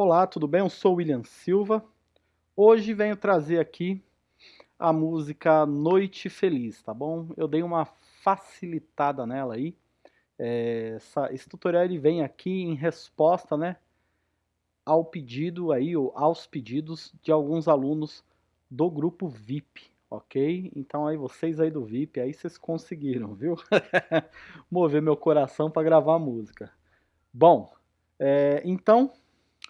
Olá, tudo bem? Eu sou William Silva. Hoje venho trazer aqui a música Noite Feliz, tá bom? Eu dei uma facilitada nela aí. É, essa, esse tutorial ele vem aqui em resposta, né, ao pedido aí, ou aos pedidos de alguns alunos do grupo VIP, ok? Então aí vocês aí do VIP, aí vocês conseguiram, viu? Mover meu coração para gravar a música. Bom, é, então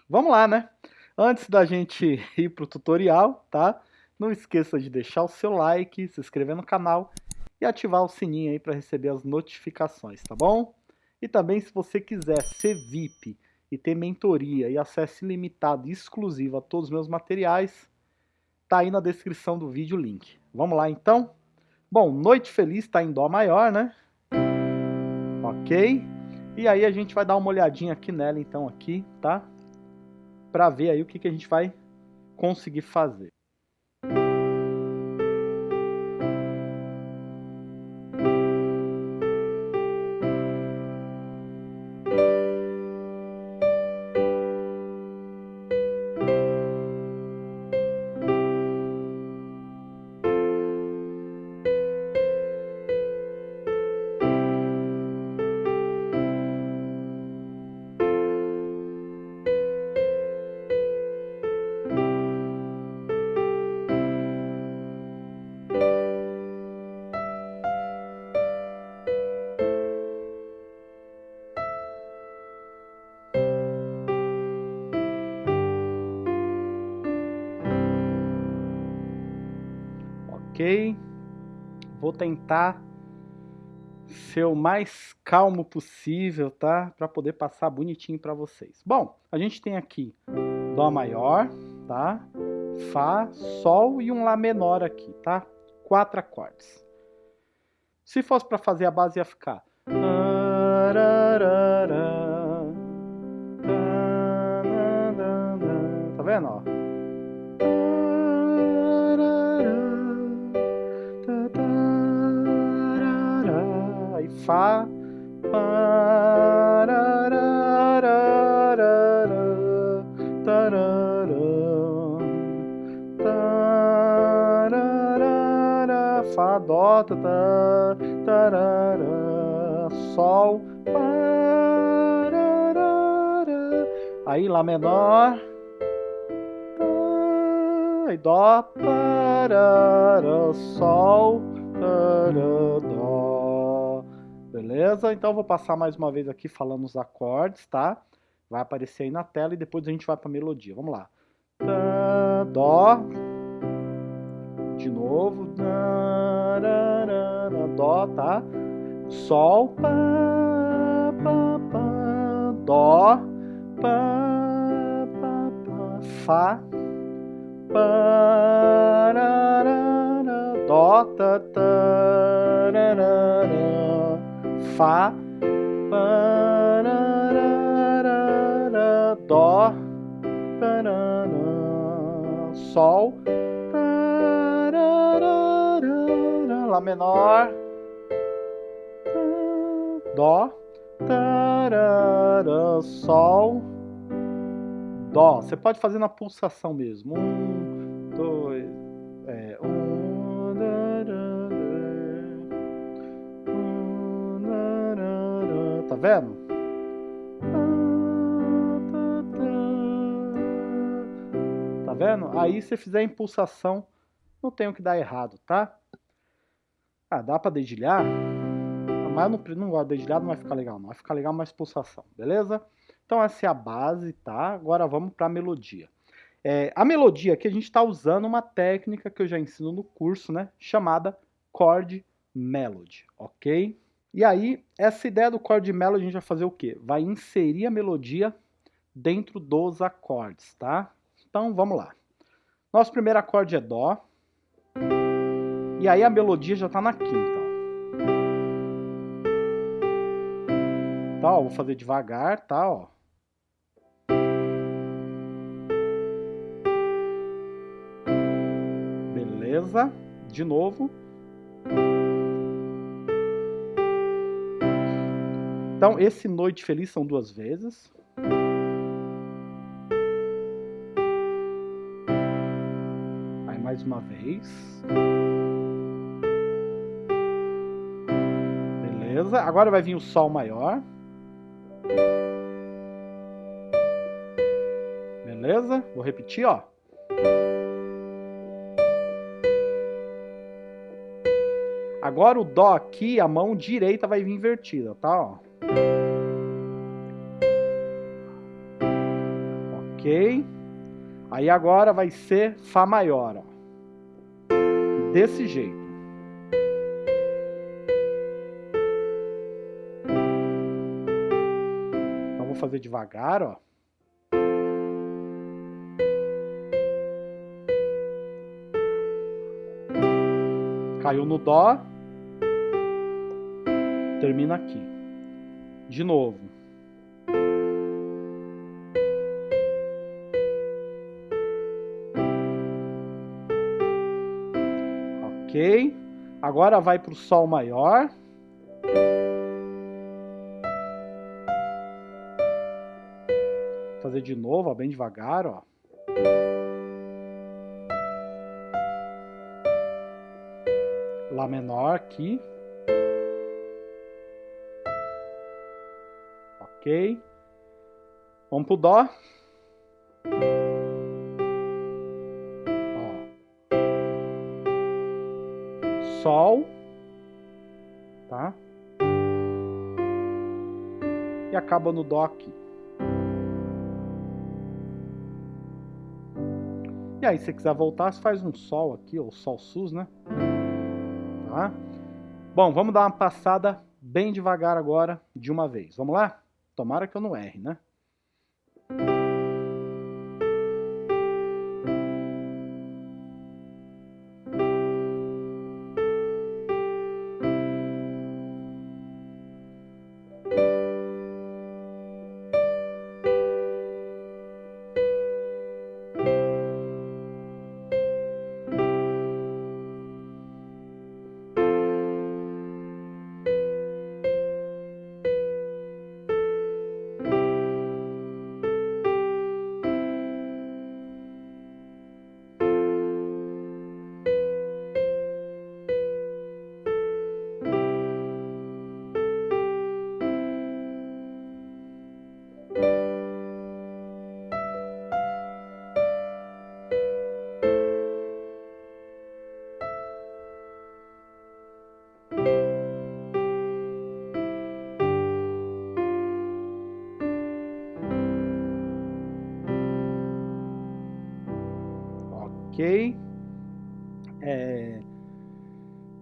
Vamos lá, né? Antes da gente ir para o tutorial, tá? Não esqueça de deixar o seu like, se inscrever no canal e ativar o sininho aí para receber as notificações, tá bom? E também se você quiser ser VIP e ter mentoria e acesso ilimitado e exclusivo a todos os meus materiais, tá aí na descrição do vídeo o link. Vamos lá então? Bom, Noite Feliz está em Dó maior, né? Ok? E aí a gente vai dar uma olhadinha aqui nela então aqui, tá? Para ver aí o que, que a gente vai conseguir fazer. Ok? Vou tentar ser o mais calmo possível, tá? Para poder passar bonitinho para vocês. Bom, a gente tem aqui Dó maior, tá? Fá, Sol e um Lá menor aqui, tá? Quatro acordes. Se fosse para fazer a base ia ficar... Fá, Fá, Dó, tarará, Sol, aí Lá menor, aí Dó, parará, Sol, tarará. Beleza? Então eu vou passar mais uma vez aqui falando os acordes, tá? Vai aparecer aí na tela e depois a gente vai para a melodia. Vamos lá. Dó. De novo. Dó, tá? Sol. Dó. Fá. Dó, tá, Fá, Dó, Sol, Lá menor, Dó, Sol, Dó. Você pode fazer na pulsação mesmo. Um, vendo? Tá vendo? Aí se fizer impulsação, não tem o que dar errado, tá? Ah, dá pra dedilhar? Mas não, não gosto de dedilhar, não vai ficar legal não. Vai ficar legal mais pulsação, beleza? Então essa é a base, tá? Agora vamos pra melodia. É, a melodia aqui a gente está usando uma técnica que eu já ensino no curso, né? Chamada chord melody, ok? E aí, essa ideia do chord melody a gente vai fazer o quê? Vai inserir a melodia dentro dos acordes, tá? Então, vamos lá. Nosso primeiro acorde é Dó. E aí a melodia já está na quinta. Ó. Tá, ó, vou fazer devagar, tá, ó. Beleza. De novo. Então, esse Noite Feliz são duas vezes. Aí, mais uma vez. Beleza. Agora vai vir o Sol maior. Beleza? Vou repetir, ó. Agora o Dó aqui, a mão direita vai vir invertida, tá? Ó. Ok. Aí agora vai ser Fá maior, ó. Desse jeito. Então vou fazer devagar, ó. Caiu no Dó. Termina aqui. De novo. Ok. Agora vai para o Sol maior. Vou fazer de novo, ó, bem devagar, ó. Lá menor aqui. Ok. Vamos pro Dó. Sol. Tá? E acaba no Dó aqui. E aí, se quiser voltar, você faz um Sol aqui, ou Sol Sus, né? Tá? Bom, vamos dar uma passada bem devagar agora, de uma vez. Vamos lá? Tomara que eu não erre, né? É...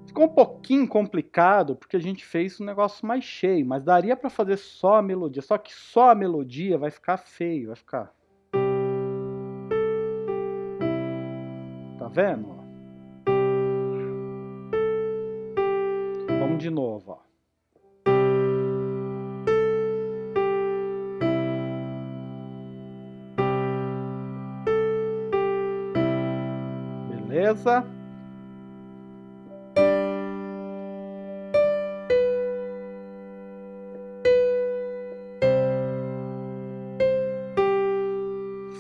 Ficou um pouquinho complicado porque a gente fez um negócio mais cheio, mas daria para fazer só a melodia. Só que só a melodia vai ficar feio, vai ficar. Tá vendo? Vamos de novo, ó. Beleza?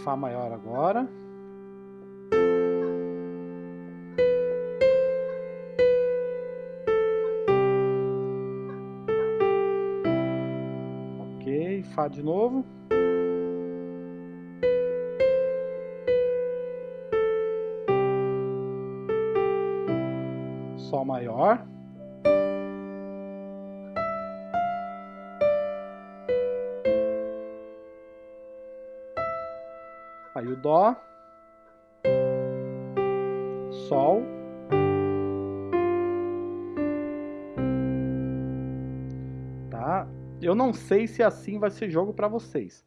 Fá maior agora. Ok, Fá de novo. Sol maior. Aí o Dó. Sol. Tá? Eu não sei se assim vai ser jogo para vocês.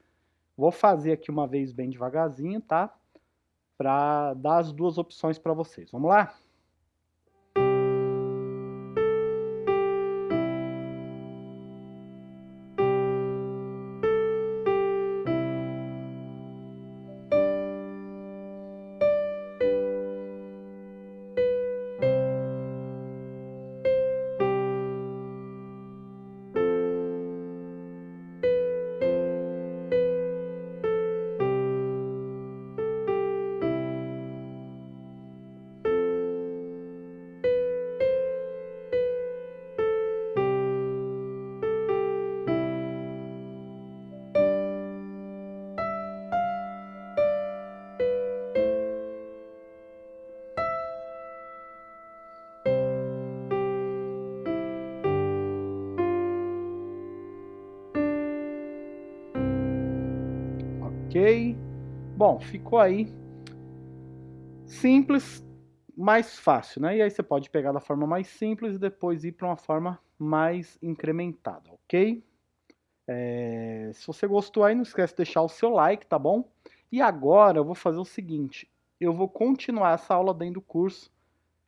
Vou fazer aqui uma vez bem devagarzinho, tá? Para dar as duas opções para vocês. Vamos lá? Ok? Bom, ficou aí simples, mais fácil, né? E aí você pode pegar da forma mais simples e depois ir para uma forma mais incrementada, ok? É, se você gostou aí, não esquece de deixar o seu like, tá bom? E agora eu vou fazer o seguinte, eu vou continuar essa aula dentro do curso,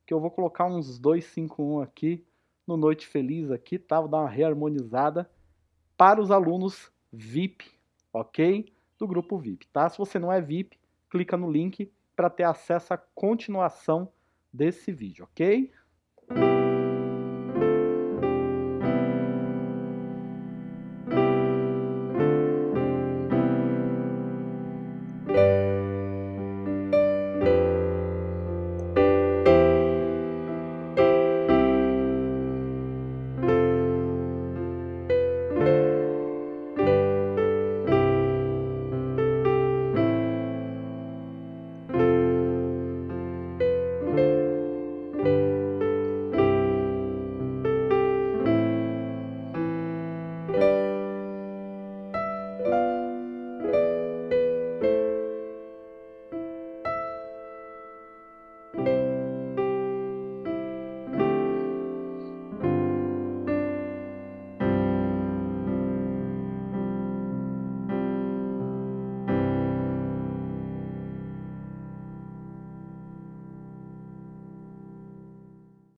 que eu vou colocar uns 251 aqui, no Noite Feliz aqui, tá? Vou dar uma reharmonizada para os alunos VIP, ok? Do grupo VIP, tá? Se você não é VIP, clica no link para ter acesso à continuação desse vídeo, ok?